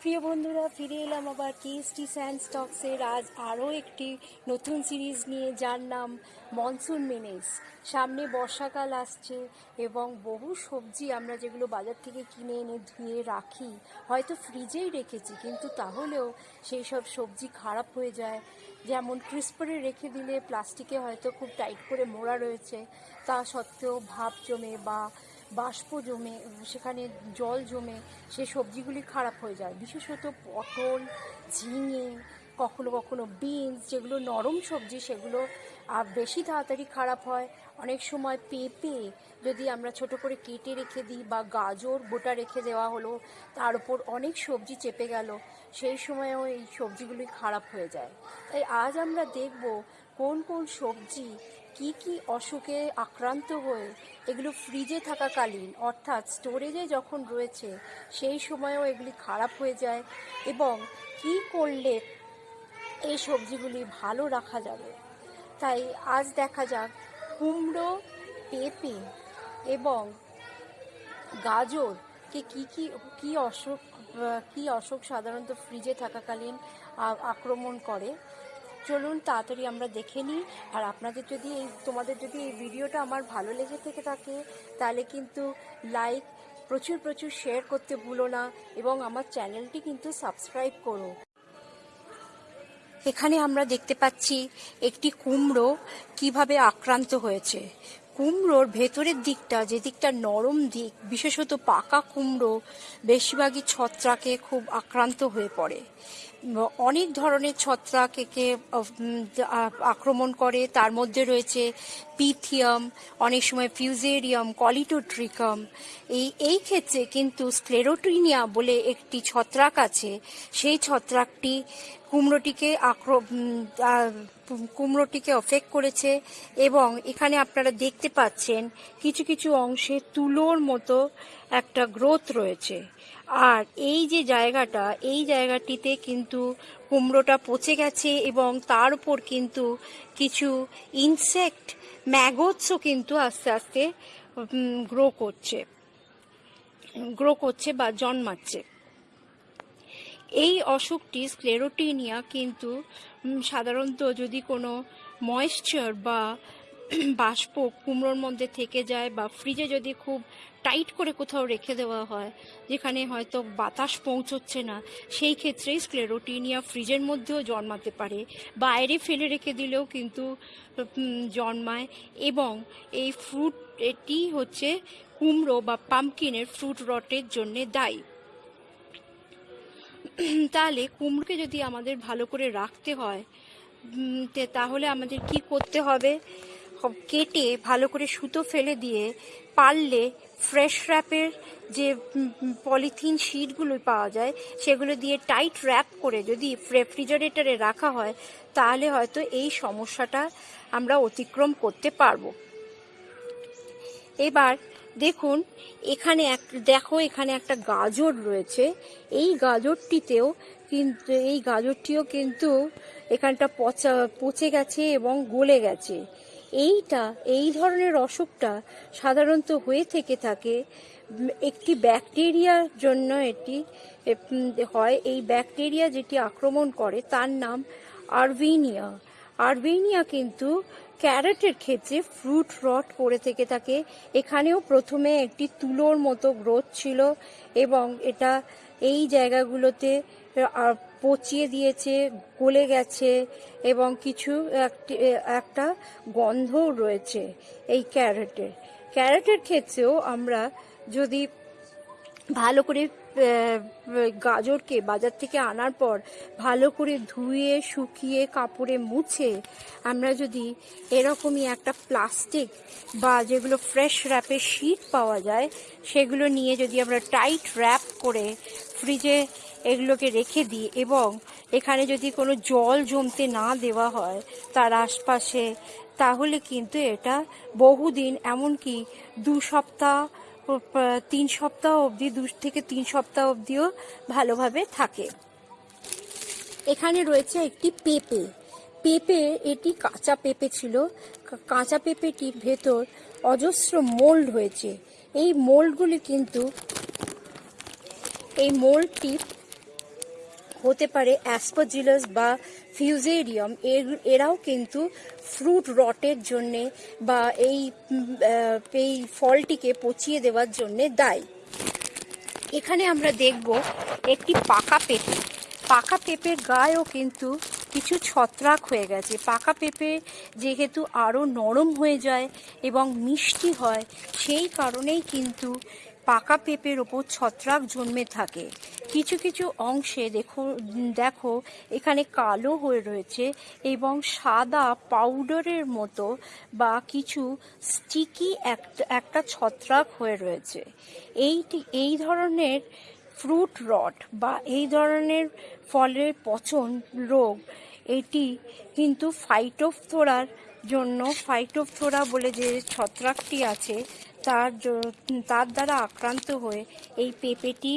প্রিয় বন্ধুরা, ফিরে এলাম আবার কেএসটি স্যান্ড স্টকসের আজ আরও একটি নতুন সিরিজ নিয়ে, যার নাম মনসুন মেনেস সামনে বর্ষাকাল আসছে এবং বহু সবজি আমরা যেগুলো বাজার থেকে কিনে এনে ধুয়ে রাখি, হয়তো ফ্রিজেই রেখেছি, কিন্তু তাহলেও সেই সব সবজি খারাপ হয়ে যায়। যেমন ক্রিস্পারে রেখে দিলে প্লাস্টিকে হয়তো খুব টাইট করে মোড়া রয়েছে, তা সত্ত্বেও ভাব জমে বা বাষ্প জমে সেখানে জল জমে, সে সবজিগুলি খারাপ হয়ে যায়। বিশেষত পটল, ঝিঙে, কখনো কখনো বিনস, যেগুলো নরম সবজি, সেগুলো বেশি তাড়াতাড়ি খারাপ হয়। অনেক সময় পেঁপে যদি আমরা ছোট করে কেটে রেখে দিই বা গাজর গোটা রেখে দেওয়া হলো, তার উপর অনেক সবজি চেপে গেল, সেই সময়ও এই সবজিগুলি খারাপ হয়ে যায়। তাই আজ আমরা দেখব কোন কোন সবজি কি কি অসুখে আক্রান্ত হয়ে এগুলো ফ্রিজে থাকাকালীন অর্থাৎ স্টোরেজে যখন রয়েছে সেই সময়েও এগুলি খারাপ হয়ে যায় এবং কি করলে এই সবজিগুলি ভালো রাখা যাবে? তাই আজ দেখা যাক কুমড়ো পেঁপে এবং গাজরকে কি কি কি অসুখ আহ, কি অসুখ সাধারণত ফ্রিজে থাকাকালীন আক্রমণ করে। চলুন তাড়াতাড়ি আমরা দেখে নিই। আর আপনাদের যদি এই, তোমাদের যদি এই ভিডিওটা আমার ভালো লেগে থেকে থাকে, তাহলে কিন্তু লাইক প্রচুর প্রচুর শেয়ার করতে ভুলো না এবং আমার চ্যানেলটি কিন্তু সাবস্ক্রাইব করো। এখানে আমরা দেখতে পাচ্ছি একটি কুমড়ো কীভাবে আক্রান্ত হয়েছে। কুমড়োর ভেতরের দিকটা, যে দিকটা নরম দিক, বিশেষত পাকা কুমড়ো, বেশিরভাগই ছত্রাকে খুব আক্রান্ত হয়ে পড়ে। অনেক ধরনের ছত্রাক একে আক্রমণ করে। তার মধ্যে রয়েছে পিথিয়াম, অনেক সময় ফিউজেরিয়াম, কলিটোট্রিকাম। এই এই ক্ষেত্রে কিন্তু স্ক্লেরোটিনিয়া বলে একটি ছত্রাক আছে। সেই ছত্রাকটি কুমড়োটিকে আক্র কুমড়োটিকে অফেক্ট করেছে এবং এখানে আপনারা দেখতে পাচ্ছেন কিছু কিছু অংশে তুলোর মতো একটা গ্রোথ রয়েছে। আর এই যে জায়গাটা, এই জায়গাটিতে কিন্তু কুমড়োটা পচে গেছে এবং তার উপর কিন্তু কিছু ইনসেক্ট ম্যাগটসও কিন্তু আস্তে আস্তে গ্রো করছে গ্রো করছে বা জন্মাচ্ছে। এই অসুখটি স্ক্লেরোটিনিয়া কিন্তু সাধারণত যদি কোনো ময়েশ্চার বা বাষ্প কুমড়োর মধ্যে থেকে যায় বা ফ্রিজে যদি খুব টাইট করে কোথাও রেখে দেওয়া হয়, যেখানে হয়তো বাতাস পৌঁছচ্ছে না, সেই ক্ষেত্রেই স্ক্লেরোটিনিয়া ফ্রিজের মধ্যেও জন্মাতে পারে। বাইরে ফেলে রেখে দিলেও কিন্তু জন্মায় এবং এই ফ্রুট এটি হচ্ছে কুমড়ো বা পাম্পকিনের ফ্রুট রটের জন্যে দায়ী। তাহলে কুমড়োকে যদি আমাদের ভালো করে রাখতে হয় তাহলে আমাদের কি করতে হবে? কেটে ভালো করে সুতো ফেলে দিয়ে পারলে ফ্রেশ র্যাপের যে পলিথিন শিটগুলো পাওয়া যায়, সেগুলো দিয়ে টাইট র্যাপ করে যদি রেফ্রিজারেটরে রাখা হয়, তাহলে হয়তো এই সমস্যাটা আমরা অতিক্রম করতে পারব। এবার দেখুন, এখানে এক, দেখো এখানে একটা গাজর রয়েছে। এই গাজরটিতেও কিন্তু, এই গাজরটিও কিন্তু এখানটা পচা, পচে গেছে এবং গলে গেছে। এইটা, এই ধরনের অসুখটা সাধারণত হয়ে থেকে থাকে। একটি ব্যাকটেরিয়ার জন্য এটি হয়। এই ব্যাকটেরিয়া যেটি আক্রমণ করে, তার নাম আরভিনিয়া। আরবেনিয়া কিন্তু ক্যারেটের ক্ষেত্রে ফ্রুট রট করে থেকে থাকে। এখানেও প্রথমে একটি তুলোর মতো গ্রোথ ছিল এবং এটা এই জায়গাগুলোতে পচিয়ে দিয়েছে, গলে গেছে এবং কিছু একটি- গন্ধও রয়েছে এই ক্যারেটের। ক্যারেটের ক্ষেত্রেও আমরা যদি ভালো করে গাজরকে বাজার থেকে আনার পর ভালো করে ধুয়ে, শুকিয়ে, কাপড়ে মুছে আমরা যদি এরকমই একটা প্লাস্টিক বা যেগুলো ফ্রেশ র্যাপের শিট পাওয়া যায়, সেগুলো নিয়ে যদি আমরা টাইট র্যাপ করে ফ্রিজে এগুলোকে রেখে দিই এবং এখানে যদি কোনো জল জমতে না দেওয়া হয় তার আশপাশে, তাহলে কিন্তু এটা বহুদিন, এমনকি দু সপ্তাহ তিন সপ্তাহ অবধি, দু থেকে তিন সপ্তাহ অবধিও ভালোভাবে থাকে। এখানে রয়েছে একটি পেঁপে। পেঁপে, এটি কাঁচা পেঁপে ছিল। কাঁচা পেঁপেটির ভেতর অজস্র মোল্ড হয়েছে। এই মোল্ডগুলি কিন্তু, এই মোল্ডটি হতে পারে অ্যাসপাজিলাস বা ফিউজেরিয়াম এর, এরাও কিন্তু ফ্রুট রটের জন্যে বা এই এই ফলটিকে পচিয়ে দেওয়ার জন্যে দায়ী। এখানে আমরা দেখব একটি পাকা পেঁপে। পাকা পেঁপের গায়েও কিন্তু কিছু ছত্রাক হয়ে গেছে। পাকা পেঁপে যেহেতু আরও নরম হয়ে যায় এবং মিষ্টি হয়, সেই কারণেই কিন্তু পাকা পেঁপের ওপর ছত্রাক জন্মে থাকে। কিছু কিছু অংশে দেখো দেখো, এখানে কালো হয়ে রয়েছে এবং সাদা পাউডারের মতো বা কিছু স্টিকি একটা ছত্রাক হয়ে রয়েছে। এইটি, এই ধরনের ফ্রুট রট বা এই ধরনের ফলের পচন রোগ, এটি কিন্তু ফাইটোফথোরার জন্য ফাইটোফথোরা বলে যে ছত্রাকটি আছে তার তার দ্বারা আক্রান্ত হয়ে এই পেঁপেটি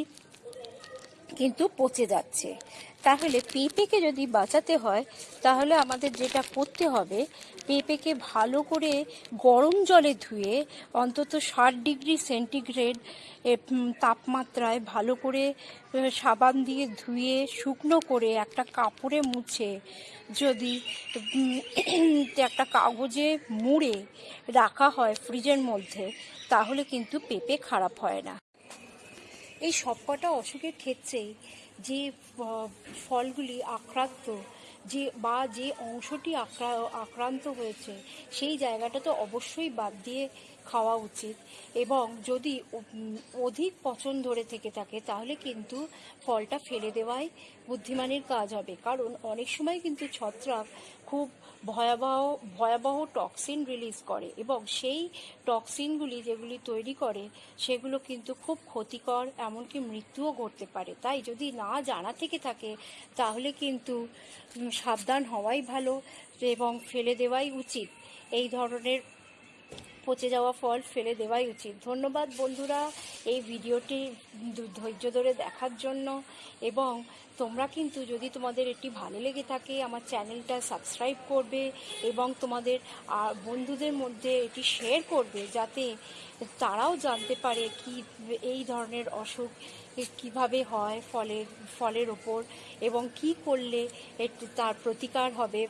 কিন্তু পচে যাচ্ছে। তাহলে পেঁপেকে যদি বাঁচাতে হয়, তাহলে আমাদের যেটা করতে হবে, পেঁপেকে ভালো করে গরম জলে ধুয়ে অন্তত ষাট ডিগ্রি সেন্টিগ্রেড তাপমাত্রায় ভালো করে সাবান দিয়ে ধুয়ে শুকনো করে একটা কাপড়ে মুছে যদি একটা কাগজে মুড়ে রাখা হয় ফ্রিজের মধ্যে, তাহলে কিন্তু পেঁপে খারাপ হয় না। এই সবকটা অসুখের ক্ষেত্রেই যে ফলগুলি আক্রান্ত, যে, বা যে অংশটি আক্রা- আক্রান্ত হয়েছে, সেই জায়গাটা তো অবশ্যই বাদ দিয়ে খাওয়া উচিত। এবং যদি অধিক পচন ধরে থেকে থাকে, তাহলে কিন্তু ফলটা ফেলে দেওয়াই বুদ্ধিমানের কাজ হবে। কারণ অনেক সময় কিন্তু ছত্রাক খুব ভয়াবহ ভয়াবহ টক্সিন রিলিজ করে এবং সেই টক্সিনগুলি যেগুলি তৈরি করে সেগুলো কিন্তু খুব ক্ষতিকর এমনকি মৃত্যুও ঘটতে পারে। তাই যদি না জানা থেকে থাকে, তাহলে কিন্তু সাবধান হওয়াই ভালো এবং ফেলে দেওয়াই উচিত। এই ধরনের পচে যাওয়া ফল ফেলে দেওয়াই উচিত। ধন্যবাদ বন্ধুরা এই ভিডিওটি ধৈর্য ধরে দেখার জন্য। এবং তোমরা কিন্তু যদি তোমাদের এটি ভালো লেগে থাকে, আমার চ্যানেলটা সাবস্ক্রাইব করবে এবং তোমাদের বন্ধুদের মধ্যে এটি শেয়ার করবে যাতে তারাও জানতে পারে কি, এই ধরনের অসুখ কীভাবে হয় ফলের ফলের ওপর এবং কি করলে তার প্রতিকার হবে।